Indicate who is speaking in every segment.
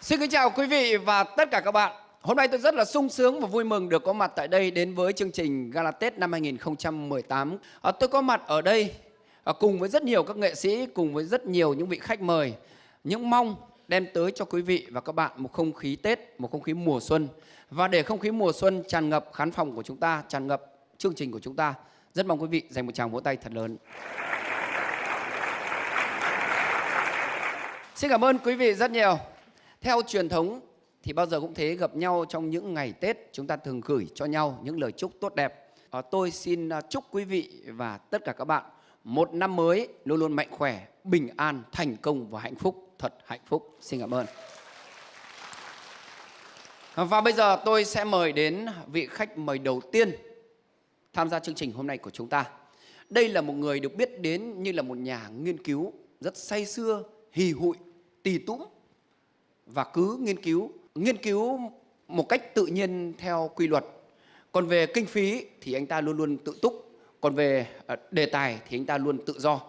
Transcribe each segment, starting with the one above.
Speaker 1: Xin kính chào quý vị và tất cả các bạn. Hôm nay tôi rất là sung sướng và vui mừng được có mặt tại đây đến với chương trình Gala Tết năm 2018. À, tôi có mặt ở đây à, cùng với rất nhiều các nghệ sĩ, cùng với rất nhiều những vị khách mời, những mong đem tới cho quý vị và các bạn một không khí Tết, một không khí mùa xuân. Và để không khí mùa xuân tràn ngập khán phòng của chúng ta, tràn ngập chương trình của chúng ta, rất mong quý vị dành một tràng vỗ tay thật lớn. Xin cảm ơn quý vị rất nhiều. Theo truyền thống thì bao giờ cũng thế gặp nhau trong những ngày Tết chúng ta thường gửi cho nhau những lời chúc tốt đẹp. À, tôi xin ờ, chúc quý vị và tất cả các bạn một năm mới luôn luôn mạnh khỏe, bình an, thành công và hạnh phúc, thật hạnh phúc. Xin cảm ơn. Ờ, và bây giờ tôi sẽ mời đến vị khách mời đầu tiên tham gia chương trình hôm nay của chúng ta. Đây là một người được biết đến như là một nhà nghiên cứu rất say xưa, hì hụi, tì tũng và cứ nghiên cứu nghiên cứu một cách tự nhiên theo quy luật. Còn về kinh phí thì anh ta luôn luôn tự túc còn về ờ, đề tài thì anh ta luôn tự do.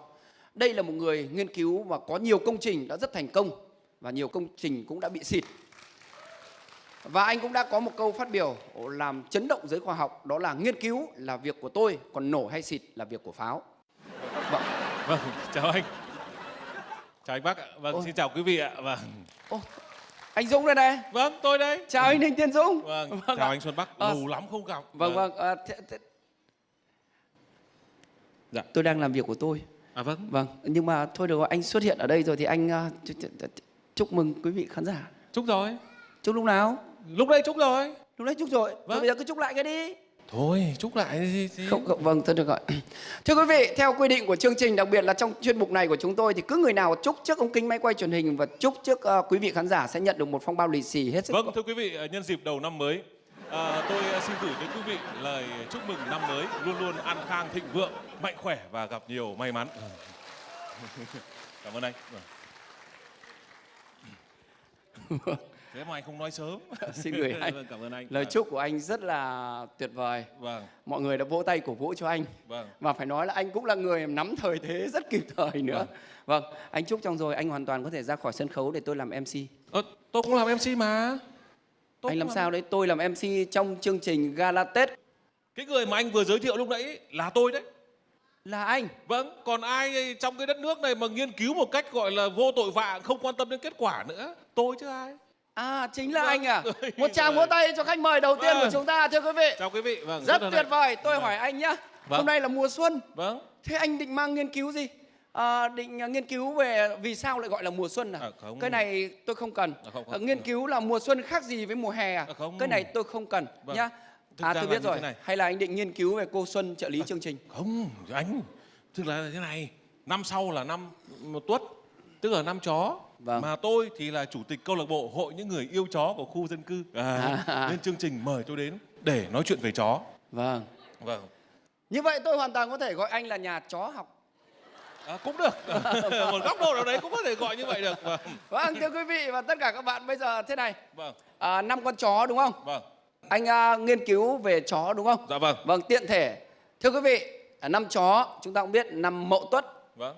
Speaker 1: Đây là một người nghiên cứu và có nhiều công trình đã rất thành công và nhiều công trình cũng đã bị xịt. Và anh cũng đã có một câu phát biểu làm chấn động giới khoa học đó là nghiên cứu là việc của tôi còn nổ hay xịt là việc của pháo.
Speaker 2: Vâng. Vâng chào anh. Chào anh bác ạ. Vâng
Speaker 1: Ôi.
Speaker 2: xin chào quý vị ạ. Vâng.
Speaker 1: Ô, anh Dũng đây này.
Speaker 2: Vâng tôi đây.
Speaker 1: Chào anh Đinh Tiên Dũng.
Speaker 2: Vâng,
Speaker 1: Vâng
Speaker 2: chào
Speaker 1: ạ.
Speaker 2: anh Xuân Bắc.
Speaker 1: Ờ,
Speaker 2: lâu lắm không gặp.
Speaker 1: vâng vâng. À, thế, thế...
Speaker 2: Dạ.
Speaker 1: tôi đang làm việc của tôi.
Speaker 2: À vâng.
Speaker 1: Vâng nhưng mà thôi được rồi anh xuất hiện ở đây rồi thì anh à, ch- ch- ch- chúc mừng quý vị khán giả.
Speaker 2: Chúc rồi.
Speaker 1: Chúc lúc nào?
Speaker 2: Lúc đây chúc rồi.
Speaker 1: Lúc đấy chúc rồi.
Speaker 2: Vâng.
Speaker 1: Thôi bây giờ cứ chúc lại cái đi
Speaker 2: thôi chúc lại gì, gì.
Speaker 1: không, không vâng thôi được rồi thưa quý vị theo quy định của chương trình đặc biệt là trong chuyên mục này của chúng tôi thì cứ người nào chúc trước ống kính máy quay truyền hình và chúc trước à, quý vị khán giả sẽ nhận được một phong bao lì xì hết sức
Speaker 2: vâng thưa quý vị ờ, nhân dịp đầu năm mới à, tôi xin gửi đến quý vị lời chúc mừng năm mới luôn luôn an khang thịnh vượng mạnh khỏe và gặp nhiều may mắn. Cảm ơn anh. Vâng. Thế mà anh không nói sớm.
Speaker 1: Xin gửi anh.
Speaker 2: vâng, cảm ơn anh.
Speaker 1: Lời chúc của anh rất là tuyệt vời.
Speaker 2: Vâng.
Speaker 1: Mọi người đã vỗ tay cổ vũ cho anh.
Speaker 2: Vâng.
Speaker 1: Và phải nói là anh cũng là người nắm thời thế rất kịp thời nữa. Vâng. Anh chúc xong rồi anh hoàn toàn có thể ra khỏi sân khấu để tôi làm mc
Speaker 2: Ờ, tôi cũng làm MC mà. Tôi
Speaker 1: anh
Speaker 2: cũng
Speaker 1: làm sao đấy? Tôi làm mc trong chương trình gala tết
Speaker 2: Cái người mà anh vừa giới thiệu lúc nãy là tôi đấy.
Speaker 1: là anh?
Speaker 2: Vâng, còn ai trong cái đất nước này mà nghiên cứu một cách gọi là vô tội vạ, không quan tâm đến kết quả nữa? Tôi chứ ai.
Speaker 1: À chính là
Speaker 2: Vâng.
Speaker 1: anh à một tràng vỗ tay cho khách mời đầu tiên
Speaker 2: Vâng.
Speaker 1: của chúng ta thưa quý vị
Speaker 2: Chào quý vị. Vâng,
Speaker 1: rất
Speaker 2: hân
Speaker 1: tuyệt vời tôi
Speaker 2: Vâng.
Speaker 1: hỏi anh nhá
Speaker 2: Vâng.
Speaker 1: hôm nay là mùa xuân
Speaker 2: Vâng.
Speaker 1: thế anh định mang nghiên cứu gì à, định à, nghiên cứu về vì sao lại gọi là mùa xuân à,
Speaker 2: À, không.
Speaker 1: cái này tôi không cần
Speaker 2: À, không, không.
Speaker 1: À, nghiên cứu là mùa xuân khác gì với mùa hè à,
Speaker 2: À, không.
Speaker 1: cái này tôi không cần
Speaker 2: Vâng.
Speaker 1: nhá
Speaker 2: Thực
Speaker 1: à tôi biết rồi
Speaker 2: này.
Speaker 1: hay là anh định nghiên cứu về cô xuân trợ lý chương trình
Speaker 2: Không, anh. Tức là thế này. Năm sau là năm một tuất. Tức là năm chó.
Speaker 1: Vâng.
Speaker 2: Mà tôi thì là chủ tịch câu lạc bộ hội những người yêu chó của khu dân cư. À,
Speaker 1: À.
Speaker 2: Nên chương trình mời tôi đến để nói chuyện về chó.
Speaker 1: vâng.
Speaker 2: Vâng.
Speaker 1: như vậy tôi hoàn toàn có thể gọi anh là nhà chó học.
Speaker 2: À, cũng được. Một góc độ nào đấy cũng có thể gọi như vậy được. Vâng.
Speaker 1: Vâng thưa quý vị và tất cả các bạn bây giờ thế này.
Speaker 2: Vâng.
Speaker 1: À, năm con chó đúng không?
Speaker 2: Vâng.
Speaker 1: Anh à, nghiên cứu về chó đúng không?
Speaker 2: Dạ vâng.
Speaker 1: Vâng tiện thể. Thưa quý vị à, năm chó chúng ta cũng biết năm mậu tuất.
Speaker 2: Vâng.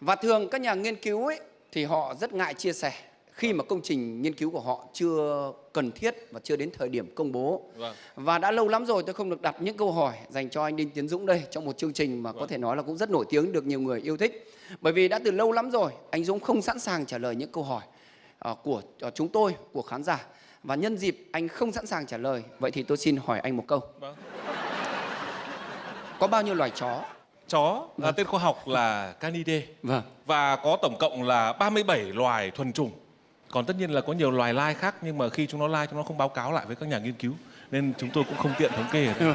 Speaker 1: Và thường các nhà nghiên cứu ấy thì họ rất ngại chia sẻ khi mà công trình nghiên cứu của họ chưa cần thiết và chưa đến thời điểm công bố.
Speaker 2: Vâng.
Speaker 1: Và đã lâu lắm rồi tôi không được đặt những câu hỏi dành cho anh Đinh Tiến Dũng đây trong một chương trình mà có
Speaker 2: Vâng.
Speaker 1: thể nói là cũng rất nổi tiếng được nhiều người yêu thích. Bởi vì đã từ lâu lắm rồi anh Dũng không sẵn sàng trả lời những câu hỏi ờ, của ờ, chúng tôi của khán giả. Và nhân dịp anh không sẵn sàng trả lời vậy thì tôi xin hỏi anh một câu.
Speaker 2: Vâng.
Speaker 1: Có bao nhiêu loài chó
Speaker 2: chó à, tên khoa học là Canidae
Speaker 1: vâng.
Speaker 2: Và có tổng cộng là 37 loài thuần chủng. Còn tất nhiên là có nhiều loài lai khác nhưng mà khi chúng nó lai chúng nó không báo cáo lại với các nhà nghiên cứu nên chúng tôi cũng không tiện thống kê đây.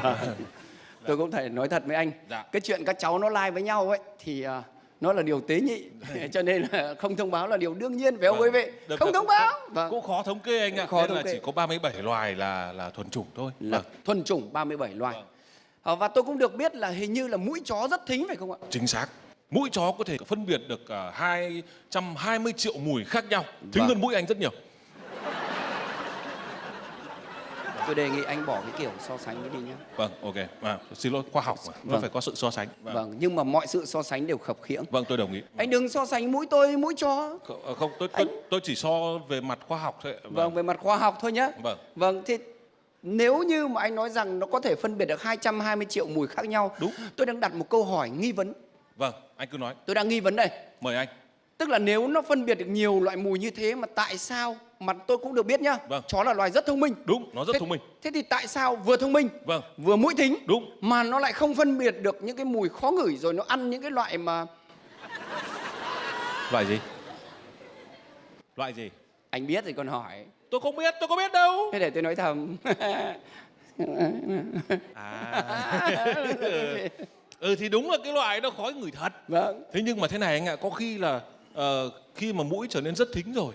Speaker 1: tôi cũng thể nói thật với anh.
Speaker 2: Dạ.
Speaker 1: cái chuyện các cháu nó lai với nhau ấy thì ờ, nó là điều tế nhị. Cho nên là không thông báo là điều đương nhiên. Phải không quý vị?
Speaker 2: Được,
Speaker 1: không thông báo. Vâng.
Speaker 2: cũng khó thống kê anh ạ.
Speaker 1: Khó
Speaker 2: nên
Speaker 1: thống
Speaker 2: là
Speaker 1: kê.
Speaker 2: chỉ có 37 loài là là thuần chủng thôi.
Speaker 1: Là
Speaker 2: vâng.
Speaker 1: thuần chủng 37 loài.
Speaker 2: Vâng.
Speaker 1: Ờ, và tôi cũng được biết là hình như là mũi chó rất thính phải không ạ
Speaker 2: chính xác mũi chó có thể phân biệt được à, 220 triệu mùi khác nhau thính
Speaker 1: Vâng.
Speaker 2: hơn mũi anh rất nhiều
Speaker 1: tôi đề nghị anh bỏ cái kiểu so sánh đi nhé
Speaker 2: Vâng, ok. À, xin lỗi, khoa học mà. Nó
Speaker 1: Vâng.
Speaker 2: phải có sự so sánh. Vâng.
Speaker 1: vâng nhưng mà mọi sự so sánh đều khập khiễng
Speaker 2: Vâng, tôi đồng ý.
Speaker 1: anh đừng so sánh mũi tôi mũi chó
Speaker 2: Không, tôi, tôi,
Speaker 1: Anh-
Speaker 2: tôi chỉ so về mặt khoa học thôi. ạ.
Speaker 1: vâng về mặt khoa học thôi nhé
Speaker 2: Vâng.
Speaker 1: vâng thì nếu như mà anh nói rằng nó có thể phân biệt được 220 triệu mùi khác nhau
Speaker 2: Đúng.
Speaker 1: tôi đang đặt một câu hỏi nghi vấn
Speaker 2: Vâng, anh cứ nói.
Speaker 1: tôi đang nghi vấn đây
Speaker 2: Mời anh.
Speaker 1: tức là nếu nó phân biệt được nhiều loại mùi như thế mà tại sao mà tôi cũng được biết nhá
Speaker 2: Vâng.
Speaker 1: chó là loài rất thông minh
Speaker 2: Đúng, nó rất
Speaker 1: thế,
Speaker 2: thông minh.
Speaker 1: thế thì tại sao vừa thông minh
Speaker 2: Vâng,
Speaker 1: vừa mũi thính
Speaker 2: đúng.
Speaker 1: mà nó lại không phân biệt được những cái mùi khó ngửi rồi nó ăn những cái loại mà
Speaker 2: Loại gì? Loại gì?
Speaker 1: anh biết thì còn hỏi
Speaker 2: Tôi không biết, tôi có biết đâu.
Speaker 1: thế để tôi nói thầm
Speaker 2: À. ừ thì đúng là cái loại nó khói ngửi thật.
Speaker 1: vâng
Speaker 2: Thế nhưng mà thế này anh ạ, có khi là ờ, khi mà mũi trở nên rất thính rồi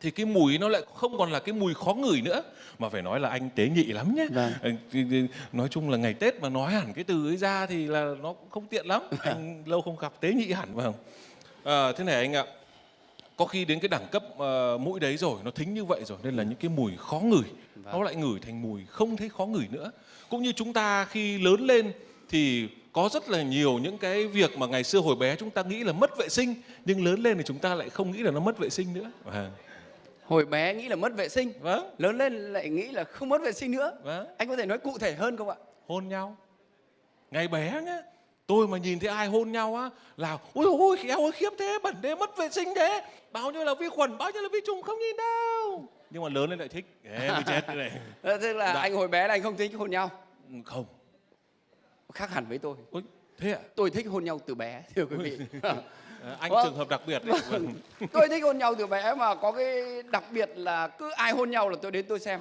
Speaker 2: thì cái mùi nó lại không còn là cái mùi khó ngửi nữa mà phải nói là anh tế nhị lắm nhé
Speaker 1: Vâng.
Speaker 2: Nói chung là ngày tết mà nói hẳn cái từ ấy ra thì là nó cũng không tiện lắm anh lâu không gặp tế nhị hẳn vâng Ờ, thế này anh ạ có khi đến cái đẳng cấp ờ, mũi đấy rồi nó thính như vậy rồi nên là những cái mùi khó ngửi nó lại ngửi thành mùi không thấy khó ngửi nữa. Cũng như chúng ta khi lớn lên thì có rất là nhiều những cái việc mà ngày xưa hồi bé chúng ta nghĩ là mất vệ sinh nhưng lớn lên thì chúng ta lại không nghĩ là nó mất vệ sinh nữa. Vâng.
Speaker 1: Hồi bé nghĩ là mất vệ sinh
Speaker 2: vâng.
Speaker 1: lớn lên lại nghĩ là không mất vệ sinh nữa.
Speaker 2: Vâng.
Speaker 1: Anh có thể nói cụ thể hơn không ạ?
Speaker 2: Hôn nhau. Ngày bé nhá tôi mà nhìn thấy ai hôn nhau á là ôi ôi khéo ôi khiếp thế bẩn thế mất vệ sinh thế. Bao nhiêu là vi khuẩn bao nhiêu là vi trùng không nhìn đâu. Nhưng mà lớn lên lại thích. Ê, mới chết thế này.
Speaker 1: Thế là
Speaker 2: Dạ.
Speaker 1: anh hồi bé là anh không thích hôn nhau?
Speaker 2: Không.
Speaker 1: Khác hẳn với tôi.
Speaker 2: Ôi thế ạ?
Speaker 1: Tôi thích hôn nhau từ bé thưa quý vị.
Speaker 2: À, anh
Speaker 1: Vâng.
Speaker 2: trường hợp đặc biệt. Đấy vâng.
Speaker 1: tôi thích hôn nhau từ bé mà có cái đặc biệt là cứ ai hôn nhau là tôi đến tôi xem.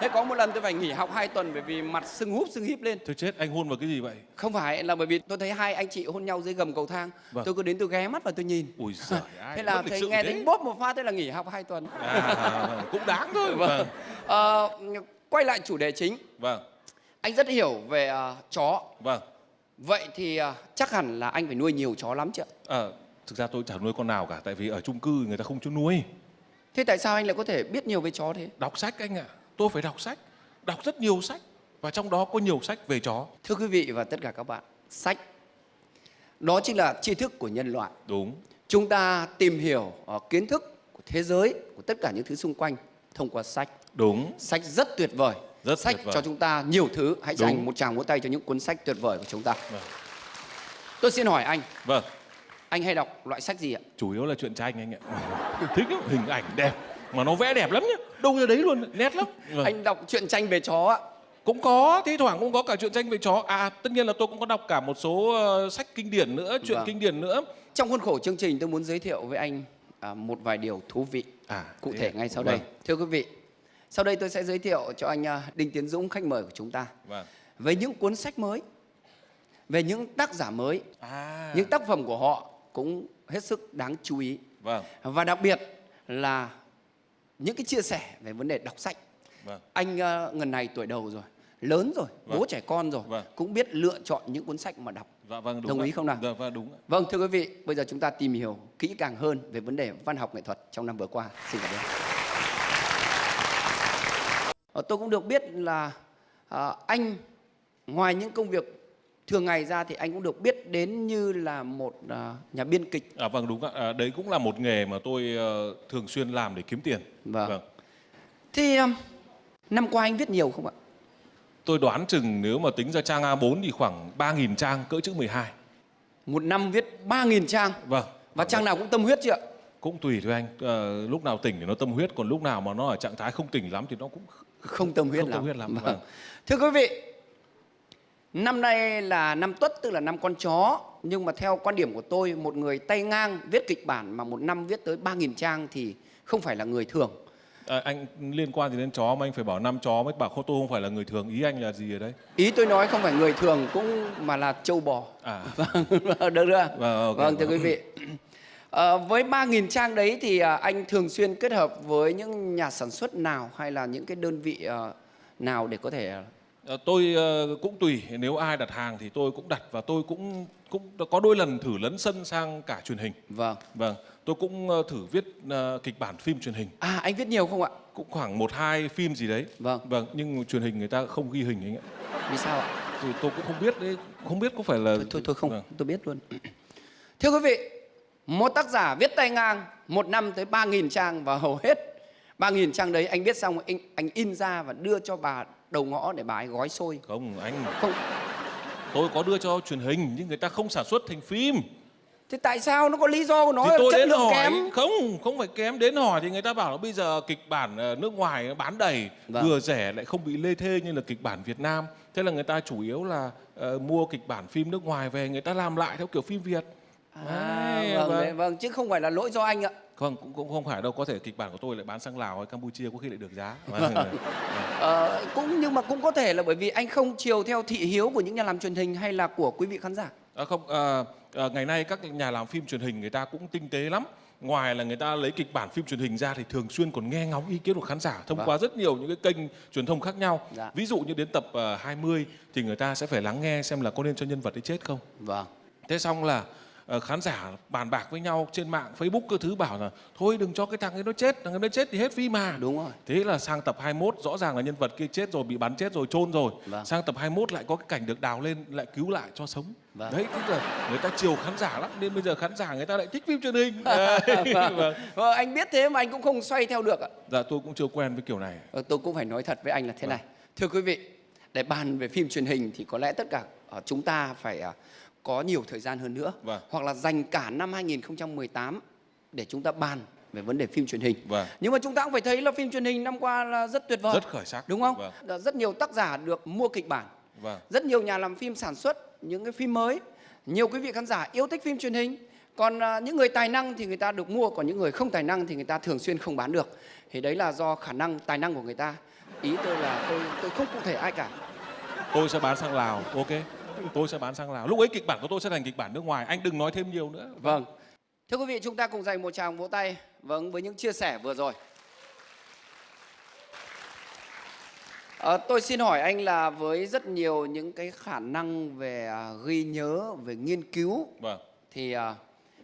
Speaker 1: Thế có một lần tôi phải nghỉ học 2 tuần bởi vì mặt sưng húp sưng híp lên.
Speaker 2: Thôi chết anh hôn vào cái gì vậy?
Speaker 1: Không phải là bởi vì tôi thấy hai anh chị hôn nhau dưới gầm cầu thang.
Speaker 2: Vâng.
Speaker 1: tôi cứ đến tôi ghé mắt và tôi nhìn.
Speaker 2: Ui giời ai
Speaker 1: thế là thấy nghe thấy bốp một phát thế là nghỉ học 2 tuần.
Speaker 2: À, vâng, cũng đáng thôi.
Speaker 1: Vâng.
Speaker 2: vâng.
Speaker 1: Ờ, quay lại chủ đề chính.
Speaker 2: Vâng.
Speaker 1: Anh rất hiểu về ờ, chó.
Speaker 2: Vâng.
Speaker 1: Vậy thì ờ, chắc hẳn là anh phải nuôi nhiều chó lắm chứ ạ?
Speaker 2: Ờ, thực ra tôi chả nuôi con nào cả tại vì ở chung cư người ta không cho nuôi.
Speaker 1: Thế tại sao anh lại có thể biết nhiều về chó thế?
Speaker 2: Đọc sách anh ạ. Tôi phải đọc sách đọc rất nhiều sách và trong đó có nhiều sách về chó.
Speaker 1: Thưa quý vị và tất cả các bạn sách đó chính là tri thức của nhân loại.
Speaker 2: Đúng.
Speaker 1: Chúng ta tìm hiểu ờ, kiến thức của thế giới của tất cả những thứ xung quanh thông qua sách.
Speaker 2: Đúng.
Speaker 1: Sách rất tuyệt vời.
Speaker 2: Rất
Speaker 1: sách cho chúng ta nhiều thứ. Hãy
Speaker 2: Đúng.
Speaker 1: dành một tràng vỗ tay cho những cuốn sách tuyệt vời của chúng ta.
Speaker 2: Vâng.
Speaker 1: tôi xin hỏi anh
Speaker 2: vâng
Speaker 1: anh hay đọc loại sách gì ạ?
Speaker 2: Chủ yếu là chuyện tranh anh ạ. Thích lắm hình ảnh đẹp mà nó vẽ đẹp lắm nhá. Đâu ra đấy luôn. Nét lắm. Vâng.
Speaker 1: anh đọc truyện tranh về chó ạ.
Speaker 2: Cũng có thi thoảng cũng có cả chuyện tranh về chó. À tất nhiên là tôi cũng có đọc cả một số ờ, sách kinh điển nữa chuyện
Speaker 1: Vâng.
Speaker 2: kinh điển nữa.
Speaker 1: Trong khuôn khổ chương trình tôi muốn giới thiệu với anh à, một vài điều thú vị
Speaker 2: à
Speaker 1: cụ thể ngay sau
Speaker 2: Vâng,
Speaker 1: đây thưa quý vị sau đây tôi sẽ giới thiệu cho anh à, Đinh Tiến Dũng khách mời của chúng ta.
Speaker 2: Vâng.
Speaker 1: Về những cuốn sách mới về những tác giả mới
Speaker 2: à.
Speaker 1: những tác phẩm của họ cũng hết sức đáng chú ý
Speaker 2: vâng
Speaker 1: và đặc biệt là những cái chia sẻ về vấn đề đọc sách
Speaker 2: vâng
Speaker 1: anh ờ, ngần này tuổi đầu rồi lớn rồi
Speaker 2: Vâng.
Speaker 1: bố trẻ con rồi
Speaker 2: Vâng.
Speaker 1: cũng biết lựa chọn những cuốn sách mà đọc
Speaker 2: dạ vâng đúng
Speaker 1: Đồng
Speaker 2: ạ.
Speaker 1: ý không nào?
Speaker 2: dạ vâng đúng
Speaker 1: vâng thưa quý vị bây giờ chúng ta tìm hiểu kỹ càng hơn về vấn đề văn học nghệ thuật trong năm vừa qua xin cảm ơn Ờ, tôi cũng được biết là à, anh ngoài những công việc thường ngày ra thì anh cũng được biết đến như là một à, nhà biên kịch
Speaker 2: À vâng đúng ạ. À, đấy cũng là một nghề mà tôi ờ, thường xuyên làm để kiếm tiền.
Speaker 1: Vâng. thì um, năm qua anh viết nhiều không ạ
Speaker 2: Tôi đoán chừng nếu mà tính ra trang A4 thì khoảng 3.000 trang cỡ chữ 12.
Speaker 1: một năm viết 3.000 trang
Speaker 2: Vâng.
Speaker 1: và trang nào cũng tâm huyết chưa ạ
Speaker 2: Cũng tùy thôi anh. Ờ, lúc nào tỉnh thì nó tâm huyết, còn lúc nào mà nó ở trạng thái không tỉnh lắm thì nó cũng
Speaker 1: không tâm huyết
Speaker 2: Không
Speaker 1: lắm.
Speaker 2: tâm huyết lắm,
Speaker 1: Vâng.
Speaker 2: vâng.
Speaker 1: Thưa quý vị, năm nay là năm Tuất tức là năm con chó, nhưng mà theo quan điểm của tôi, một người tay ngang viết kịch bản mà một năm viết tới 3.000 trang thì không phải là người thường.
Speaker 2: à, anh liên quan gì đến chó mà anh phải bảo năm chó mới bảo tôi không phải là người thường. Ý anh là gì ở đây?
Speaker 1: Ý tôi nói không phải người thường cũng mà là châu bò.
Speaker 2: À
Speaker 1: Vâng, được chưa?
Speaker 2: Vâng, ok,
Speaker 1: vâng thưa
Speaker 2: vâng.
Speaker 1: quý vị. Ờ, với 3.000 trang đấy thì à, anh thường xuyên kết hợp với những nhà sản xuất nào hay là những cái đơn vị ờ, nào để có thể
Speaker 2: tôi ờ, cũng tùy nếu ai đặt hàng thì tôi cũng đặt và tôi cũng cũng có đôi lần thử lấn sân sang cả truyền hình
Speaker 1: Vâng.
Speaker 2: vâng tôi cũng ờ, thử viết ờ, kịch bản phim truyền hình
Speaker 1: À anh viết nhiều không ạ?
Speaker 2: cũng khoảng một hai phim gì đấy
Speaker 1: Vâng.
Speaker 2: vâng nhưng truyền hình người ta không ghi hình anh ạ
Speaker 1: Vì sao ạ?
Speaker 2: thì tôi cũng không biết đấy không biết có phải là
Speaker 1: Thôi thôi, thôi không,
Speaker 2: Vâng.
Speaker 1: tôi biết luôn. Thưa quý vị, một tác giả viết tay ngang một năm tới 3.000 trang và hầu hết 3.000 trang đấy anh viết xong anh, anh in ra và đưa cho bà đầu ngõ để bà ấy gói xôi.
Speaker 2: không anh.
Speaker 1: Không,
Speaker 2: tôi có đưa cho truyền hình nhưng người ta không sản xuất thành phim.
Speaker 1: Thế tại sao? Nó có lý do của nó
Speaker 2: thì tôi
Speaker 1: chất
Speaker 2: đến
Speaker 1: lượng
Speaker 2: hỏi.
Speaker 1: kém?
Speaker 2: không không phải kém. Đến hỏi thì người ta bảo là bây giờ kịch bản ờ, nước ngoài bán đầy.
Speaker 1: Vâng.
Speaker 2: vừa rẻ lại không bị lê thê như là kịch bản Việt Nam. Thế là người ta chủ yếu là ờ, mua kịch bản phim nước ngoài về người ta làm lại theo kiểu phim Việt
Speaker 1: À,
Speaker 2: Đấy,
Speaker 1: vâng,
Speaker 2: vâng.
Speaker 1: đấy, vâng, chứ không phải là lỗi do anh ạ.
Speaker 2: không cũng, cũng không phải đâu có thể kịch bản của tôi lại bán sang Lào hay Campuchia có khi lại được giá Vâng.
Speaker 1: Ờ, cũng nhưng mà cũng có thể là bởi vì anh không chiều theo thị hiếu của những nhà làm truyền hình hay là của quý vị khán giả.
Speaker 2: À, không, à, à, ngày nay các nhà làm phim truyền hình người ta cũng tinh tế lắm. Ngoài là người ta lấy kịch bản phim truyền hình ra thì thường xuyên còn nghe ngóng ý kiến của khán giả thông
Speaker 1: Vâng.
Speaker 2: qua rất nhiều những cái kênh truyền thông khác nhau.
Speaker 1: Dạ.
Speaker 2: Ví dụ như đến tập à, 20 thì người ta sẽ phải lắng nghe xem là có nên cho nhân vật ấy chết không.
Speaker 1: Vâng.
Speaker 2: Thế xong là ờ, khán giả bàn bạc với nhau trên mạng Facebook cơ thứ bảo là thôi đừng cho cái thằng ấy nó chết, thằng ấy nó chết thì hết phim mà.
Speaker 1: Đúng rồi.
Speaker 2: Thế là sang tập 21 rõ ràng là nhân vật kia chết rồi bị bắn chết rồi chôn rồi.
Speaker 1: Vâng.
Speaker 2: Sang tập 21 lại có cái cảnh được đào lên lại cứu lại cho sống.
Speaker 1: Vâng.
Speaker 2: Đấy tức là người ta chiều khán giả lắm nên bây giờ khán giả người ta lại thích phim truyền hình.
Speaker 1: Vâng.
Speaker 2: vâng.
Speaker 1: Vâng, anh biết thế mà anh cũng không xoay theo được ạ.
Speaker 2: Dạ tôi cũng chưa quen với kiểu này.
Speaker 1: Ờ, tôi cũng phải nói thật với anh là thế này. Thưa quý vị, để bàn về phim truyền hình thì có lẽ tất cả ờ, chúng ta phải ờ, có nhiều thời gian hơn nữa.
Speaker 2: Vâng.
Speaker 1: Hoặc là dành cả năm 2018 để chúng ta bàn về vấn đề phim truyền hình.
Speaker 2: Vâng.
Speaker 1: Nhưng mà chúng ta cũng phải thấy là phim truyền hình năm qua là rất tuyệt vời.
Speaker 2: Rất khởi sắc.
Speaker 1: Đúng không?
Speaker 2: Vâng.
Speaker 1: Rất nhiều tác giả được mua kịch bản.
Speaker 2: Vâng.
Speaker 1: Rất nhiều nhà làm phim sản xuất những cái phim mới. Nhiều quý vị khán giả yêu thích phim truyền hình. Còn à, những người tài năng thì người ta được mua, còn những người không tài năng thì người ta thường xuyên không bán được. Thì đấy là do khả năng tài năng của người ta. Ý tôi là tôi tôi không cụ thể ai cả.
Speaker 2: Tôi sẽ bán sang Lào, ok. Tôi sẽ bán sang Lào. Lúc ấy kịch bản của tôi sẽ thành kịch bản nước ngoài. Anh đừng nói thêm nhiều nữa.
Speaker 1: Vâng. Thưa quý vị, chúng ta cùng dành một tràng vỗ tay vâng với những chia sẻ vừa rồi. Ờ, tôi xin hỏi anh là với rất nhiều những cái khả năng về à, ghi nhớ, về nghiên cứu
Speaker 2: Vâng.
Speaker 1: thì à,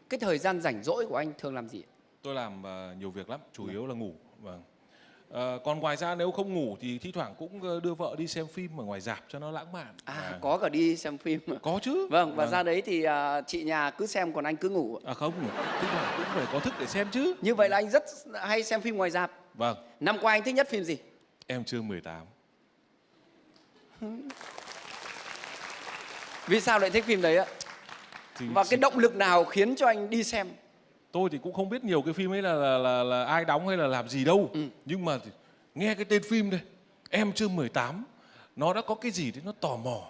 Speaker 1: cái thời gian rảnh rỗi của anh thường làm gì?
Speaker 2: Tôi làm ờ, nhiều việc lắm, chủ yếu là ngủ. Vâng. Ờ, còn ngoài ra nếu không ngủ thì thi thoảng cũng ờ, đưa vợ đi xem phim ở ngoài rạp cho nó lãng mạn.
Speaker 1: À,
Speaker 2: Vâng.
Speaker 1: có cả đi xem phim.
Speaker 2: có chứ.
Speaker 1: Vâng, và ra đấy thì à, chị nhà cứ xem còn anh cứ ngủ.
Speaker 2: À không, thi thoảng cũng phải có thức để xem chứ.
Speaker 1: Như vậy là anh rất hay xem phim ngoài rạp.
Speaker 2: Vâng,
Speaker 1: Năm qua anh thích nhất phim gì?
Speaker 2: em chưa 18.
Speaker 1: Vì sao lại thích phim đấy ạ?
Speaker 2: Thì
Speaker 1: Và cái động lực nào khiến cho anh đi xem?
Speaker 2: Tôi thì cũng không biết nhiều cái phim ấy là là, là, là ai đóng hay là làm gì đâu.
Speaker 1: Ừ.
Speaker 2: Nhưng mà nghe cái tên phim đây, em chưa 18, nó đã có cái gì đấy nó tò mò.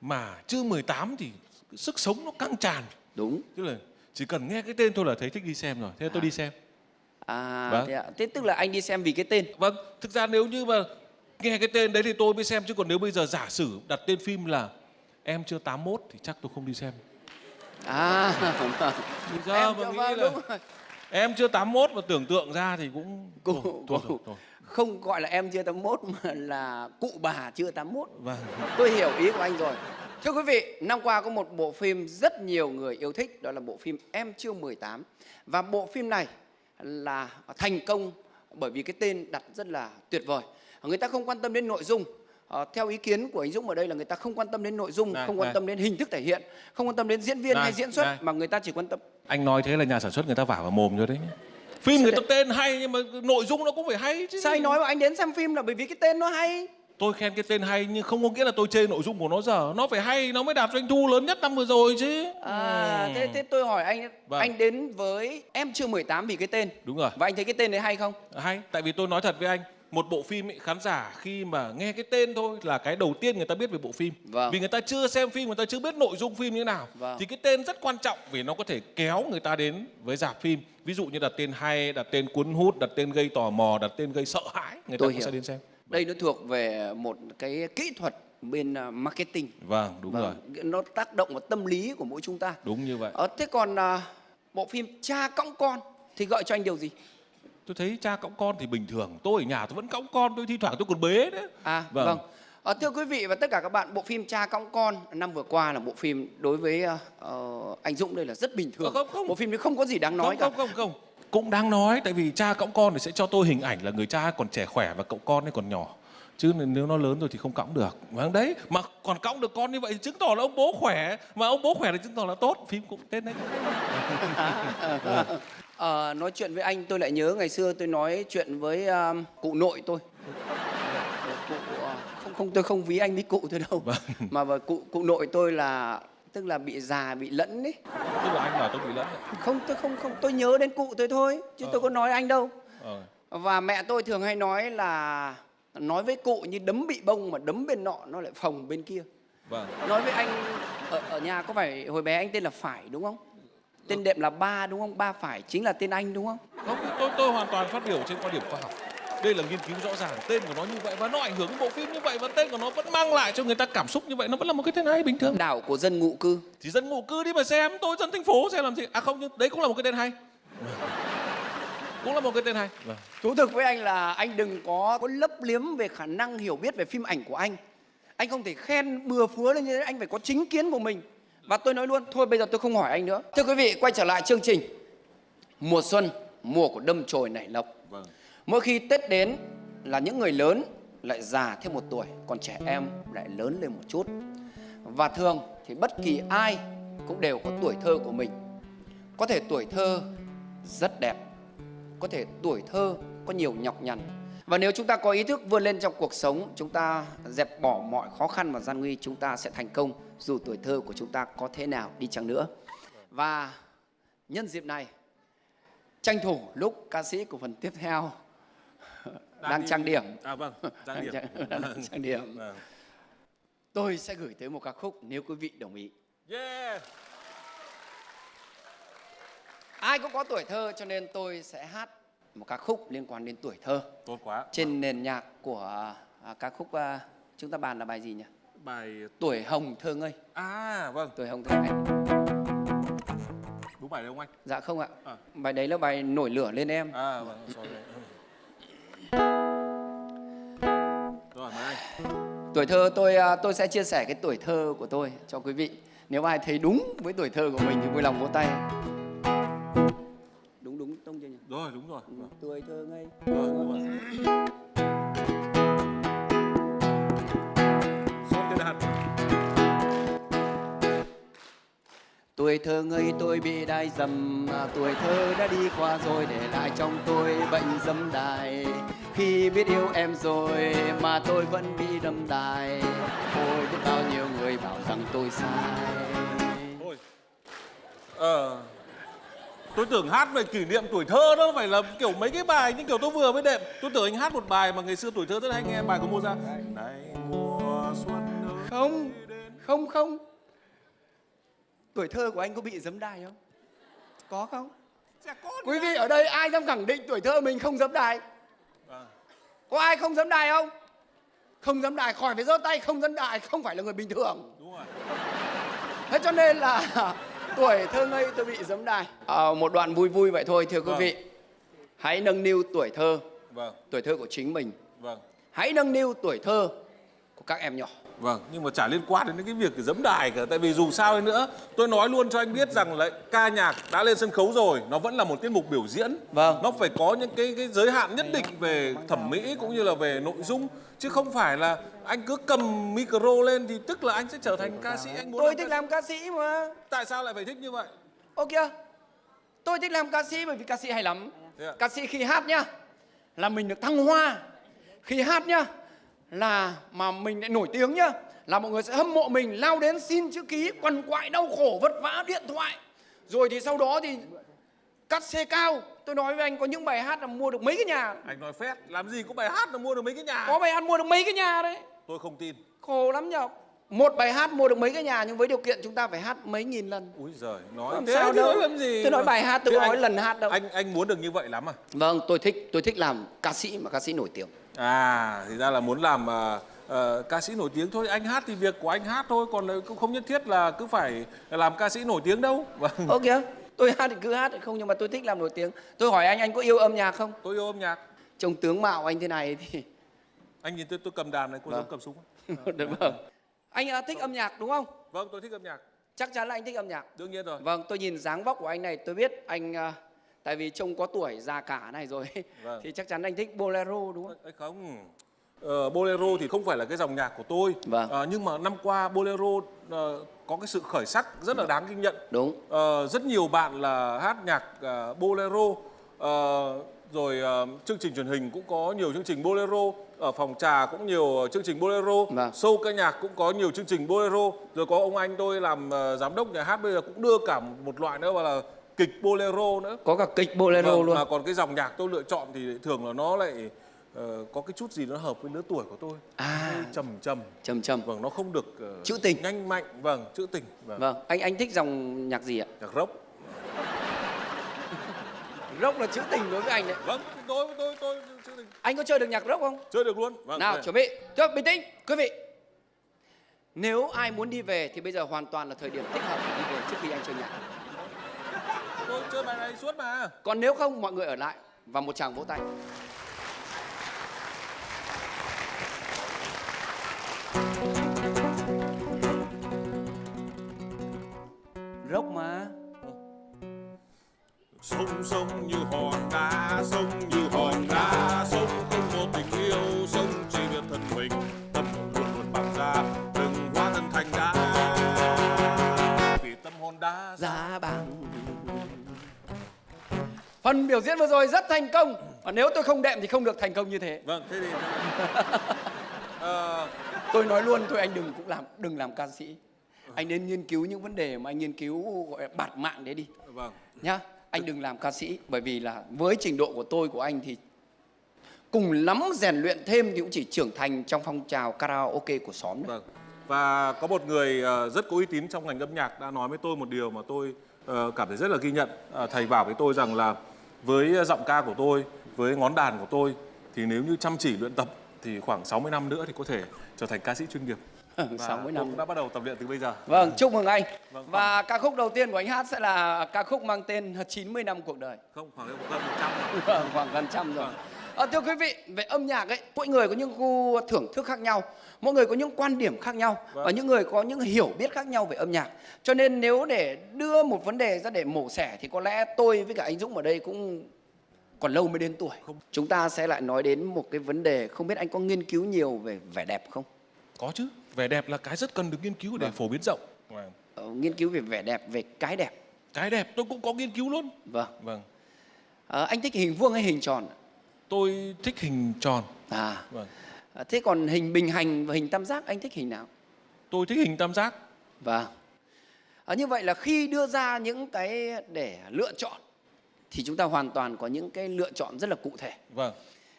Speaker 2: Mà chưa 18 thì sức sống nó căng tràn.
Speaker 1: Đúng.
Speaker 2: Tức là chỉ cần nghe cái tên thôi là thấy thích đi xem rồi. Thế tôi đi xem.
Speaker 1: À,
Speaker 2: Vâng.
Speaker 1: thế, ạ. thế tức là anh đi xem vì cái tên.
Speaker 2: Vâng, thực ra nếu như mà nghe cái tên đấy thì tôi mới xem chứ còn nếu bây giờ giả sử đặt tên phim là em chưa 81 thì chắc tôi không đi xem.
Speaker 1: À.
Speaker 2: Bây giờ
Speaker 1: em
Speaker 2: mà
Speaker 1: cho
Speaker 2: nghĩ
Speaker 1: vâng,
Speaker 2: là em chưa 81 mà tưởng tượng ra thì cũng
Speaker 1: Cụ,
Speaker 2: thôi, thôi, thôi, thôi.
Speaker 1: Không gọi là em chưa 81 mà là cụ bà chưa 81.
Speaker 2: Vâng.
Speaker 1: Tôi hiểu ý của anh rồi. Thưa quý vị, năm qua có một bộ phim rất nhiều người yêu thích, đó là bộ phim Em chưa 18. Và bộ phim này là thành công bởi vì cái tên đặt rất là tuyệt vời. Người ta không quan tâm đến nội dung. Ờ, theo ý kiến của anh Dũng ở đây là người ta không quan tâm đến nội dung,
Speaker 2: Này,
Speaker 1: không quan
Speaker 2: này.
Speaker 1: tâm đến hình thức thể hiện, không quan tâm đến diễn viên
Speaker 2: Này,
Speaker 1: hay diễn xuất
Speaker 2: này.
Speaker 1: mà người ta chỉ quan tâm
Speaker 2: Anh nói thế là nhà sản xuất người ta vả vào mồm rồi đấy. Phim
Speaker 1: Sao
Speaker 2: người ta
Speaker 1: đấy?
Speaker 2: tên hay nhưng mà nội dung nó cũng phải hay chứ.
Speaker 1: Sao anh nói mà anh đến xem phim là bởi vì cái tên nó hay
Speaker 2: Tôi khen cái tên hay nhưng không có nghĩa là tôi chê nội dung của nó giờ. Nó phải hay, nó mới đạt doanh thu lớn nhất năm vừa rồi chứ.
Speaker 1: À,
Speaker 2: Ừ.
Speaker 1: thế, thế tôi hỏi anh,
Speaker 2: Vâng.
Speaker 1: anh đến với em chưa 18 vì cái tên
Speaker 2: Đúng rồi.
Speaker 1: Và anh thấy cái tên đấy hay không?
Speaker 2: Hay, tại vì tôi nói thật với anh, một bộ phim ấy, khán giả khi mà nghe cái tên thôi là cái đầu tiên người ta biết về bộ phim.
Speaker 1: Vâng.
Speaker 2: Vì người ta chưa xem phim, người ta chưa biết nội dung phim như thế nào.
Speaker 1: Vâng.
Speaker 2: Thì cái tên rất quan trọng vì nó có thể kéo người ta đến với dạp phim. Ví dụ như đặt tên hay, đặt tên cuốn hút, đặt tên gây tò mò, đặt tên gây sợ hãi, người ta
Speaker 1: Tôi
Speaker 2: cũng
Speaker 1: hiểu.
Speaker 2: sẽ đến xem.
Speaker 1: Đây nó thuộc về một cái kỹ thuật bên à, marketing
Speaker 2: Vâng, đúng rồi.
Speaker 1: Vâng, Nó tác động vào tâm lý của mỗi chúng ta
Speaker 2: Đúng như vậy.
Speaker 1: ờ, Thế còn à, bộ phim Cha cõng con thì gợi cho anh điều gì?
Speaker 2: Tôi thấy cha cõng con thì bình thường. Tôi ở nhà tôi vẫn cõng con, tôi thi thoảng tôi còn bế đấy.
Speaker 1: À vâng,
Speaker 2: Vâng.
Speaker 1: Ờ, thưa quý vị và tất cả các bạn, bộ phim Cha cõng con năm vừa qua là bộ phim đối với ờ, anh Dũng đây là rất bình thường.
Speaker 2: Không, không.
Speaker 1: Bộ phim đấy không có gì đáng nói
Speaker 2: không,
Speaker 1: cả.
Speaker 2: không không không cũng đang nói tại vì cha cõng con thì sẽ cho tôi hình ảnh là người cha còn trẻ khỏe và cậu con ấy còn nhỏ chứ nếu nó lớn rồi thì không cõng được vâng đấy mà còn cõng được con như vậy thì chứng tỏ là ông bố khỏe mà ông bố khỏe thì chứng tỏ là tốt phim cũng tên đấy
Speaker 1: Ờ, nói chuyện với anh tôi lại nhớ ngày xưa tôi nói chuyện với ờ, cụ nội tôi. Cụ, ờ, không không tôi không ví anh với cụ tôi đâu.
Speaker 2: Vâng.
Speaker 1: Mà và cụ cụ nội tôi là tức là bị già bị lẫn ấy.
Speaker 2: tức là anh bảo tôi bị lẫn đấy.
Speaker 1: Không tôi không không tôi nhớ đến cụ tôi thôi chứ tôi có nói anh đâu.
Speaker 2: ờ.
Speaker 1: Và mẹ tôi thường hay nói là nói với cụ như đấm bị bông mà đấm bên nọ nó lại phồng bên kia.
Speaker 2: vâng
Speaker 1: Nói với anh ở, ở nhà có phải hồi bé anh tên là Phải đúng không? Tên đệm là Ba đúng không? Ba Phải chính là tên anh đúng không?
Speaker 2: không tôi tôi hoàn toàn phát biểu trên quan điểm khoa học đây là nghiên cứu rõ ràng tên của nó như vậy và nó ảnh hưởng đến bộ phim như vậy và tên của nó vẫn mang lại cho người ta cảm xúc như vậy nó vẫn là một cái tên hay bình thường
Speaker 1: Đảo của dân ngụ cư.
Speaker 2: thì dân ngụ cư đi mà xem tôi dân thành phố xem làm gì à không nhưng đấy cũng là một cái tên hay cũng là một cái tên hay vâng.
Speaker 1: Thú thực với anh là anh đừng có, có lấp liếm về khả năng hiểu biết về phim ảnh của anh. Anh không thể khen bừa phứa lên như thế, anh phải có chính kiến của mình. Và tôi nói luôn, thôi bây giờ tôi không hỏi anh nữa. Thưa quý vị, quay trở lại chương trình. Mùa xuân, mùa của đâm chồi nảy lộc.
Speaker 2: Vâng.
Speaker 1: Mỗi khi Tết đến là những người lớn lại già thêm một tuổi, còn trẻ em lại lớn lên một chút. Và thường thì bất kỳ ai cũng đều có tuổi thơ của mình. Có thể tuổi thơ rất đẹp, có thể tuổi thơ có nhiều nhọc nhằn. Và nếu chúng ta có ý thức vươn lên trong cuộc sống, chúng ta dẹp bỏ mọi khó khăn và gian nguy, chúng ta sẽ thành công dù tuổi thơ của chúng ta có thế nào đi chăng nữa. Và nhân dịp này, tranh thủ lúc ca sĩ của phần tiếp theo đang
Speaker 2: đi-
Speaker 1: trang điểm.
Speaker 2: À vâng trang điểm.
Speaker 1: Đang, đang trang điểm.
Speaker 2: Vâng.
Speaker 1: tôi sẽ gửi tới một ca khúc nếu quý vị đồng ý.
Speaker 2: Yeah.
Speaker 1: Ai cũng có tuổi thơ cho nên tôi sẽ hát một ca khúc liên quan đến tuổi thơ.
Speaker 2: Tốt quá.
Speaker 1: Trên nền nhạc của à, ca khúc à, chúng ta bàn là bài gì nhỉ?
Speaker 2: Bài
Speaker 1: tuổi hồng thơ ngây.
Speaker 2: À vâng.
Speaker 1: Tuổi hồng thơ ngây.
Speaker 2: Đúng bài đấy không anh?
Speaker 1: Dạ không ạ.
Speaker 2: À.
Speaker 1: bài đấy là bài nổi lửa lên em.
Speaker 2: À vâng sorry rồi mời anh.
Speaker 1: Tuổi thơ tôi à, tôi sẽ chia sẻ cái tuổi thơ của tôi cho quý vị. Nếu ai thấy đúng với tuổi thơ của mình thì vui lòng vỗ tay tông chưa nhỉ?
Speaker 2: Rồi đúng rồi.
Speaker 1: Ừ, tuổi thơ ngây.
Speaker 2: Rồi đúng rồi. Son cái đàn
Speaker 1: Tuổi thơ ngây tôi bị đai dầm à, Tuổi thơ đã đi qua rồi để lại trong tôi bệnh dâm đài. Khi biết yêu em rồi mà tôi vẫn bị đâm đài Ôi biết bao nhiêu người bảo rằng tôi sai.
Speaker 2: Thôi. Ờ. Tôi tưởng hát về kỷ niệm tuổi thơ đó phải là kiểu mấy cái bài như kiểu tôi vừa mới đệm. Tôi tưởng anh hát một bài mà ngày xưa tuổi thơ rất hay nghe bài của Mozart. Này mùa xuân ơi.
Speaker 1: Không, không, không Tuổi thơ của anh có bị dấm đài không? Có không? Quý vị ở đây ai dám khẳng định tuổi thơ mình không dấm đài?
Speaker 2: Vâng.
Speaker 1: Có ai không dấm đài không? Không dấm đài khỏi phải giơ tay không dấm đài không phải là người bình thường
Speaker 2: Đúng rồi.
Speaker 1: Thế cho nên là tuổi thơ ngây tôi bị giấm đài. À, một đoạn vui vui vậy thôi thưa quý
Speaker 2: Vâng.
Speaker 1: vị. Hãy nâng niu tuổi thơ,
Speaker 2: Vâng,
Speaker 1: tuổi thơ của chính mình.
Speaker 2: vâng.
Speaker 1: Hãy nâng niu tuổi thơ của các em nhỏ.
Speaker 2: Vâng, nhưng mà chả liên quan đến cái việc giấm đài cả Tại vì dù sao đi nữa Tôi nói luôn cho anh biết rằng là ca nhạc đã lên sân khấu rồi Nó vẫn là một tiết mục biểu diễn
Speaker 1: Vâng.
Speaker 2: Nó phải có những cái cái giới hạn nhất định về thẩm mỹ cũng như là về nội dung Chứ không phải là anh cứ cầm micro lên thì tức là anh sẽ trở thành ca sĩ anh muốn
Speaker 1: Tôi
Speaker 2: làm
Speaker 1: thích
Speaker 2: ca
Speaker 1: làm ca sĩ mà.
Speaker 2: Tại sao lại phải thích như vậy?
Speaker 1: Ô kìa. Tôi thích làm ca sĩ bởi vì ca sĩ hay lắm.
Speaker 2: Ạ?
Speaker 1: Ca sĩ khi hát nhá là mình được thăng hoa. Khi hát nhá là mà mình lại nổi tiếng nhá là mọi người sẽ hâm mộ mình lao đến xin chữ ký quằn quại đau khổ vất vả điện thoại. Rồi thì sau đó thì cắt xe cao. Tôi nói với anh có những bài hát là mua được mấy cái nhà?
Speaker 2: Anh nói phét, làm gì có bài hát là mua được mấy cái nhà?
Speaker 1: Có bài hát mua được mấy cái nhà đấy?
Speaker 2: Tôi không tin.
Speaker 1: Khổ lắm nhở. Một bài hát mua được mấy cái nhà nhưng với điều kiện chúng ta phải hát mấy nghìn lần.
Speaker 2: Úi giời, nói
Speaker 1: Làm
Speaker 2: thế
Speaker 1: sao đâu.
Speaker 2: làm gì
Speaker 1: Tôi nói bài hát, tôi
Speaker 2: Thế
Speaker 1: nói
Speaker 2: anh-
Speaker 1: lần hát đâu.
Speaker 2: Anh anh muốn được như vậy lắm à?
Speaker 1: vâng tôi thích tôi thích làm ca sĩ mà ca sĩ nổi tiếng
Speaker 2: À, thì ra là muốn làm à, ờ, ca sĩ nổi tiếng thôi. Anh hát thì việc của anh hát thôi, còn lại cũng không nhất thiết là cứ phải làm ca sĩ nổi tiếng đâu. Vâng.
Speaker 1: Ô kìa, tôi hát thì cứ hát không nhưng mà tôi thích làm nổi tiếng. Tôi hỏi anh, anh có yêu âm nhạc không?
Speaker 2: Tôi yêu âm nhạc.
Speaker 1: Trông tướng mạo anh thế này thì
Speaker 2: Anh nhìn tôi tôi cầm đàn này, cô
Speaker 1: Vâng.
Speaker 2: giống cầm súng.
Speaker 1: Được vâng. Anh thích âm nhạc đúng không?
Speaker 2: Vâng, tôi thích âm nhạc.
Speaker 1: Chắc chắn là anh thích âm nhạc.
Speaker 2: Đương nhiên rồi.
Speaker 1: Vâng, tôi nhìn dáng vóc của anh này tôi biết anh tại vì trông có tuổi già cả này rồi
Speaker 2: Vâng.
Speaker 1: thì chắc chắn anh thích bolero đúng không?
Speaker 2: Không. Ờ, bolero thì không phải là cái dòng nhạc của tôi.
Speaker 1: Vâng.
Speaker 2: Ờ, nhưng mà năm qua bolero ờ, có cái sự khởi sắc rất là đáng ghi nhận.
Speaker 1: Đúng.
Speaker 2: Ờ, rất nhiều bạn là hát nhạc ờ, bolero Ờ, rồi ờ, chương trình truyền hình cũng có nhiều chương trình bolero ở phòng trà cũng nhiều chương trình bolero
Speaker 1: Vâng.
Speaker 2: show ca nhạc cũng có nhiều chương trình bolero rồi có ông anh tôi làm ờ, giám đốc nhà hát bây giờ cũng đưa cả một loại nữa gọi là kịch bolero nữa
Speaker 1: Có cả kịch bolero
Speaker 2: Vâng,
Speaker 1: luôn.
Speaker 2: mà còn cái dòng nhạc tôi lựa chọn thì thường là nó lại ờ, có cái chút gì nó hợp với lứa tuổi của tôi
Speaker 1: À,
Speaker 2: trầm trầm
Speaker 1: trầm trầm.
Speaker 2: vâng nó không được ờ,
Speaker 1: Trữ tình.
Speaker 2: nhanh mạnh vâng trữ tình vâng,
Speaker 1: Vâng, anh anh thích dòng nhạc gì ạ?
Speaker 2: nhạc rock
Speaker 1: Rock là trữ tình đối với anh đấy.
Speaker 2: vâng tôi tôi tôi trữ tình
Speaker 1: Anh có chơi được nhạc rock không?
Speaker 2: chơi được luôn vâng
Speaker 1: Nào chuẩn bị, cho bình tĩnh, quý vị. Nếu ai muốn đi về thì bây giờ hoàn toàn là thời điểm thích hợp để đi về trước khi anh chơi nhạc.
Speaker 2: Tôi chơi bài này suốt mà
Speaker 1: Còn nếu không mọi người ở lại và một tràng vỗ tay. Rock mà.
Speaker 3: Sông sông như
Speaker 1: phần biểu diễn vừa rồi rất thành công. Và nếu tôi không đệm thì không được thành công như thế.
Speaker 2: Vâng thế thì Ờ,
Speaker 1: tôi nói luôn thôi anh đừng cũng làm đừng làm ca sĩ. Anh nên nghiên cứu những vấn đề mà anh nghiên cứu gọi là bạt mạng đấy đi.
Speaker 2: Vâng.
Speaker 1: Nhá anh đừng làm ca sĩ bởi vì là với trình độ của tôi của anh thì cùng lắm rèn luyện thêm thì cũng chỉ trưởng thành trong phong trào karaoke của xóm thôi.
Speaker 2: Vâng. Và có một người ờ, rất có uy tín trong ngành âm nhạc đã nói với tôi một điều mà tôi ờ, cảm thấy rất là ghi nhận. Thầy bảo với tôi rằng là với giọng ca của tôi, với ngón đàn của tôi thì nếu như chăm chỉ luyện tập thì khoảng 60 năm nữa thì có thể trở thành ca sĩ chuyên nghiệp. Và
Speaker 1: 60
Speaker 2: tôi
Speaker 1: năm
Speaker 2: cũng đã bắt đầu tập luyện từ bây giờ.
Speaker 1: Vâng, chúc mừng anh.
Speaker 2: Vâng,
Speaker 1: Và ca khúc đầu tiên của anh hát sẽ là ca khúc mang tên 90 năm cuộc đời.
Speaker 2: Không, khoảng gần 100 rồi.
Speaker 1: Vâng, khoảng gần trăm rồi.
Speaker 2: Vâng.
Speaker 1: À, thưa quý vị, về âm nhạc ấy, mỗi người có những gu thưởng thức khác nhau, mỗi người có những quan điểm khác nhau
Speaker 2: Vâng.
Speaker 1: và những người có những hiểu biết khác nhau về âm nhạc. Cho nên nếu để đưa một vấn đề ra để mổ xẻ thì có lẽ tôi với cả anh Dũng ở đây cũng còn lâu mới đến tuổi. Chúng ta sẽ lại nói đến một cái vấn đề không biết anh có nghiên cứu nhiều về vẻ đẹp không?
Speaker 2: Có chứ. Vẻ đẹp là cái rất cần được nghiên cứu để
Speaker 1: Vâng.
Speaker 2: phổ biến rộng. Vâng.
Speaker 1: Ờ, nghiên cứu về vẻ đẹp, về cái đẹp.
Speaker 2: Cái đẹp tôi cũng có nghiên cứu luôn.
Speaker 1: Vâng.
Speaker 2: Vâng.
Speaker 1: Ờ, anh thích hình vuông hay hình tròn?
Speaker 2: Tôi thích hình tròn.
Speaker 1: À,
Speaker 2: Vâng.
Speaker 1: à, thế còn hình bình hành và hình tam giác anh thích hình nào?
Speaker 2: Tôi thích hình tam giác.
Speaker 1: Vâng. À, như vậy là khi đưa ra những cái để lựa chọn thì chúng ta hoàn toàn có những cái lựa chọn rất là cụ thể.
Speaker 2: Vâng.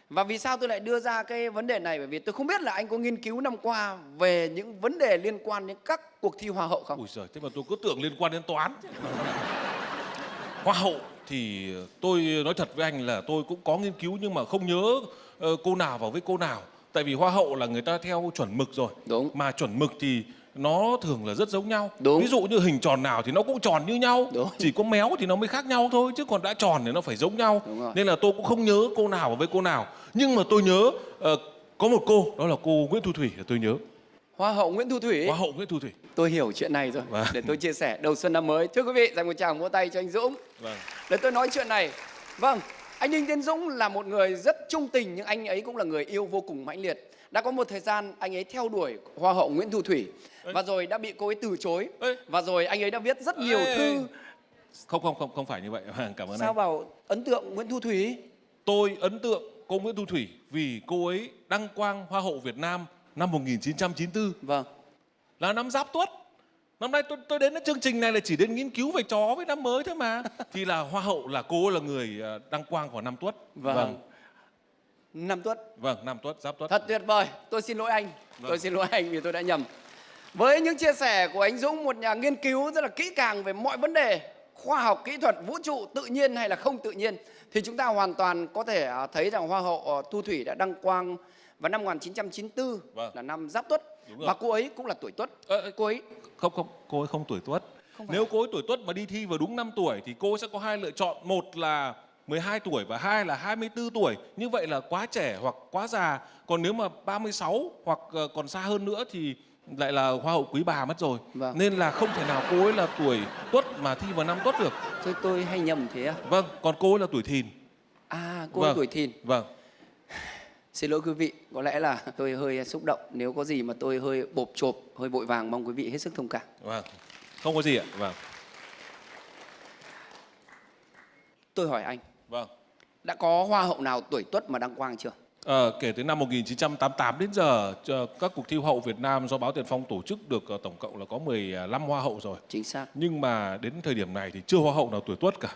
Speaker 1: Và vì sao tôi lại đưa ra cái vấn đề này? Bởi vì tôi không biết là anh có nghiên cứu năm qua về những vấn đề liên quan đến các cuộc thi hoa hậu không?
Speaker 2: Ui giời, thế mà tôi cứ tưởng liên quan đến toán. Hoa hậu thì tôi nói thật với anh là tôi cũng có nghiên cứu nhưng mà không nhớ ờ, cô nào vào với cô nào. Tại vì hoa hậu là người ta theo chuẩn mực rồi.
Speaker 1: Đúng.
Speaker 2: Mà chuẩn mực thì nó thường là rất giống nhau.
Speaker 1: Đúng.
Speaker 2: Ví dụ như hình tròn nào thì nó cũng tròn như nhau.
Speaker 1: Đúng.
Speaker 2: Chỉ có méo thì nó mới khác nhau thôi chứ còn đã tròn thì nó phải giống nhau. Nên là tôi cũng không nhớ cô nào vào với cô nào. Nhưng mà tôi nhớ ờ, có một cô đó là cô Nguyễn Thu Thủy là tôi nhớ.
Speaker 1: Hoa hậu Nguyễn Thu Thủy.
Speaker 2: Hoa hậu Nguyễn Thu Thủy.
Speaker 1: Tôi hiểu chuyện này rồi.
Speaker 2: Vâng.
Speaker 1: Để tôi chia sẻ đầu xuân năm mới. Thưa quý vị, dành một tràng vỗ tay cho anh Dũng.
Speaker 2: Vâng.
Speaker 1: Để tôi nói chuyện này. Vâng, anh Đinh Tiến Dũng là một người rất trung tình nhưng anh ấy cũng là người yêu vô cùng mãnh liệt. Đã có một thời gian anh ấy theo đuổi Hoa hậu Nguyễn Thu Thủy và rồi đã bị cô ấy từ chối.
Speaker 2: Ê.
Speaker 1: Và rồi anh ấy đã viết rất nhiều
Speaker 2: Ê.
Speaker 1: thư
Speaker 2: Không không không không phải như vậy. Vâng, Cảm ơn
Speaker 1: sao
Speaker 2: anh.
Speaker 1: vào ấn tượng Nguyễn Thu Thủy.
Speaker 2: Tôi ấn tượng cô Nguyễn Thu Thủy vì cô ấy đăng quang Hoa hậu Việt Nam năm 1994
Speaker 1: Vâng.
Speaker 2: là năm Giáp Tuất. Năm nay tôi tôi đến cái chương trình này là chỉ đến nghiên cứu về chó với năm mới thôi mà. Thì là Hoa hậu là cô là người ờ, đăng quang vào năm Tuất.
Speaker 1: Vâng. Năm Tuất.
Speaker 2: Vâng, năm Tuất, Giáp Tuất.
Speaker 1: Thật tuyệt vời. Tôi xin lỗi anh.
Speaker 2: Vâng.
Speaker 1: Tôi xin lỗi anh vì tôi đã nhầm. Với những chia sẻ của anh Dũng, một nhà nghiên cứu rất là kỹ càng về mọi vấn đề khoa học, kỹ thuật, vũ trụ, tự nhiên hay là không tự nhiên thì chúng ta hoàn toàn có thể à, thấy rằng Hoa hậu ờ, Thu Thủy đã đăng quang vào năm 1994
Speaker 2: Vâng.
Speaker 1: là năm Giáp Tuất và cô ấy cũng là tuổi Tuất.
Speaker 2: Ơ,
Speaker 1: Cô ấy
Speaker 2: Không không, cô ấy không tuổi Tuất.
Speaker 1: Không
Speaker 2: Nếu
Speaker 1: à?
Speaker 2: cô ấy tuổi Tuất mà đi thi vào đúng năm tuổi thì cô sẽ có hai lựa chọn. Một là 12 tuổi và hai là 24 tuổi. Như vậy là quá trẻ hoặc quá già. Còn nếu mà 36 hoặc ờ, còn xa hơn nữa thì lại là hoa hậu quý bà mất rồi.
Speaker 1: Vâng.
Speaker 2: Nên là không thể nào cô ấy là tuổi tuất mà thi vào năm tuất được.
Speaker 1: Thôi tôi hay nhầm thế à?
Speaker 2: Vâng, còn cô ấy là tuổi thìn.
Speaker 1: À, cô
Speaker 2: Vâng.
Speaker 1: tuổi thìn.
Speaker 2: Vâng.
Speaker 1: Xin lỗi quý vị, có lẽ là tôi hơi xúc động. Nếu có gì mà tôi hơi bộp chộp, hơi vội vàng, mong quý vị hết sức thông cảm.
Speaker 2: Vâng. Không có gì ạ. Vâng.
Speaker 1: Tôi hỏi anh,
Speaker 2: Vâng.
Speaker 1: đã có hoa hậu nào tuổi tuất mà đăng quang chưa?
Speaker 2: Ờ, kể từ năm 1988 đến giờ, các cuộc thi Hoa hậu Việt Nam do báo Tiền Phong tổ chức được ờ, tổng cộng là có 15 hoa hậu rồi.
Speaker 1: Chính xác.
Speaker 2: Nhưng mà đến thời điểm này thì chưa hoa hậu nào tuổi tuất cả.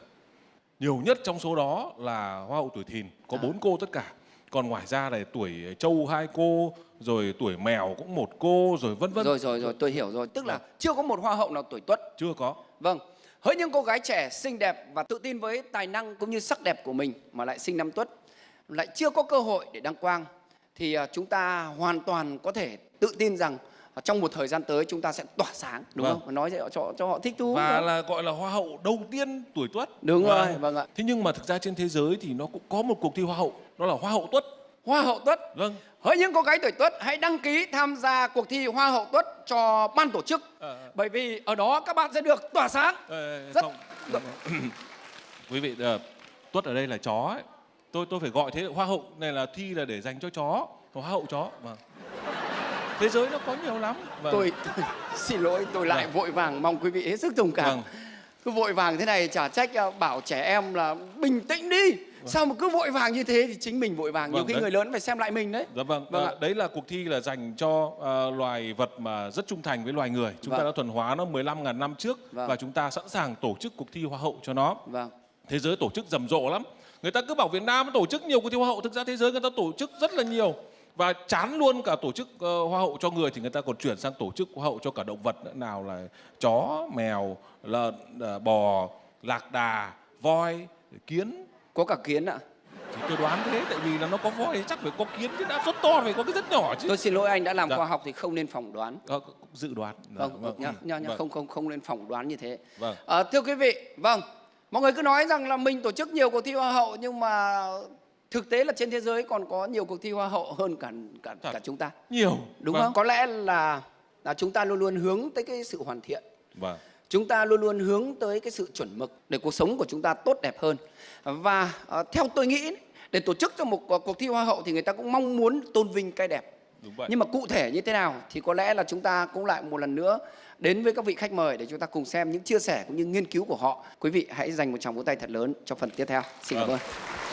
Speaker 2: Nhiều nhất trong số đó là hoa hậu tuổi thìn, có
Speaker 1: À.
Speaker 2: bốn cô tất cả. Còn ngoài ra là tuổi trâu hai cô, rồi tuổi mèo cũng một cô, rồi vân vân.
Speaker 1: Rồi rồi rồi, tôi hiểu rồi. Tức là
Speaker 2: Vâng.
Speaker 1: chưa có một hoa hậu nào tuổi tuất.
Speaker 2: Chưa có.
Speaker 1: Vâng. Hỡi những cô gái trẻ xinh đẹp và tự tin với tài năng cũng như sắc đẹp của mình mà lại sinh năm tuất lại chưa có cơ hội để đăng quang thì à, chúng ta hoàn toàn có thể tự tin rằng à, trong một thời gian tới chúng ta sẽ tỏa sáng đúng
Speaker 2: Vâng.
Speaker 1: không? Nói cho, cho họ thích thú.
Speaker 2: Và là gọi là hoa hậu đầu tiên tuổi tuất.
Speaker 1: Đúng
Speaker 2: Vâng.
Speaker 1: rồi, vâng ạ.
Speaker 2: Thế nhưng mà thực ra trên thế giới thì nó cũng có một cuộc thi hoa hậu, đó là hoa hậu tuất.
Speaker 1: Hoa hậu tuất.
Speaker 2: Vâng.
Speaker 1: Hỡi những cô gái tuổi tuất hãy đăng ký tham gia cuộc thi Hoa hậu tuất cho ban tổ chức.
Speaker 2: Ờ.
Speaker 1: Bởi vì ở đó các bạn sẽ được tỏa sáng.
Speaker 2: Ờ,
Speaker 1: Rất-
Speaker 2: không. Quý vị ờ, tuất ở đây là chó ấy. Tôi tôi phải gọi thế hoa hậu này là thi là để dành cho chó, hoa hậu chó. Vâng. Thế giới nó có nhiều lắm. Vâng.
Speaker 1: Tôi, xin lỗi tôi lại
Speaker 2: Vâng.
Speaker 1: vội vàng mong quý vị hết sức thông cảm.
Speaker 2: Vâng.
Speaker 1: Cứ vội vàng thế này chả trách à, bảo trẻ em là bình tĩnh đi. Sao mà cứ vội vàng như thế thì chính mình vội vàng. Nhiều
Speaker 2: Vâng,
Speaker 1: khi
Speaker 2: đấy.
Speaker 1: người lớn phải xem lại mình đấy.
Speaker 2: Dạ vâng,
Speaker 1: Vâng ạ.
Speaker 2: đấy là cuộc thi là dành cho ờ, loài vật mà rất trung thành với loài người. Chúng ta
Speaker 1: Vâng.
Speaker 2: đã thuần hóa nó 15.000 năm trước
Speaker 1: Vâng.
Speaker 2: và chúng ta sẵn sàng tổ chức cuộc thi hoa hậu cho nó.
Speaker 1: Vâng.
Speaker 2: Thế giới tổ chức rầm rộ lắm. Người ta cứ bảo Việt Nam tổ chức nhiều cuộc thi hoa hậu, thực ra thế giới người ta tổ chức rất là nhiều. Và chán luôn cả tổ chức ờ, hoa hậu cho người thì người ta còn chuyển sang tổ chức hoa hậu cho cả động vật nữa. Nào là chó, mèo, lợn, ờ, bò, lạc đà, voi, kiến.
Speaker 1: Có cả kiến ạ.
Speaker 2: Thì tôi đoán thế, tại vì là nó có voi thì chắc phải có kiến chứ đã rất to phải có cái rất nhỏ chứ.
Speaker 1: Tôi xin lỗi anh đã làm
Speaker 2: Dạ.
Speaker 1: khoa học thì không nên phỏng đoán.
Speaker 2: Cũng dự đoán. Dạ,
Speaker 1: Vâng, nhá, nhá, nhá,
Speaker 2: Vâng.
Speaker 1: không không không nên phỏng đoán như thế.
Speaker 2: Vâng.
Speaker 1: Ờ, thưa quý vị, vâng, mọi người cứ nói rằng là mình tổ chức nhiều cuộc thi hoa hậu nhưng mà thực tế là trên thế giới còn có nhiều cuộc thi hoa hậu hơn cả cả,
Speaker 2: Thật.
Speaker 1: cả chúng ta.
Speaker 2: Nhiều.
Speaker 1: Đúng
Speaker 2: Vâng.
Speaker 1: không? Có lẽ là là chúng ta luôn luôn hướng tới cái sự hoàn thiện.
Speaker 2: Vâng.
Speaker 1: Chúng ta luôn luôn hướng tới cái sự chuẩn mực để cuộc sống của chúng ta tốt đẹp hơn. Và ờ, theo tôi nghĩ để tổ chức cho một ờ, cuộc thi hoa hậu thì người ta cũng mong muốn tôn vinh cái đẹp.
Speaker 2: Đúng vậy.
Speaker 1: Nhưng mà cụ thể như thế nào thì có lẽ là chúng ta cũng lại một lần nữa đến với các vị khách mời để chúng ta cùng xem những chia sẻ cũng như nghiên cứu của họ. Quý vị hãy dành một tràng vỗ tay thật lớn cho phần tiếp theo. Xin cảm
Speaker 2: Vâng.
Speaker 1: ơn.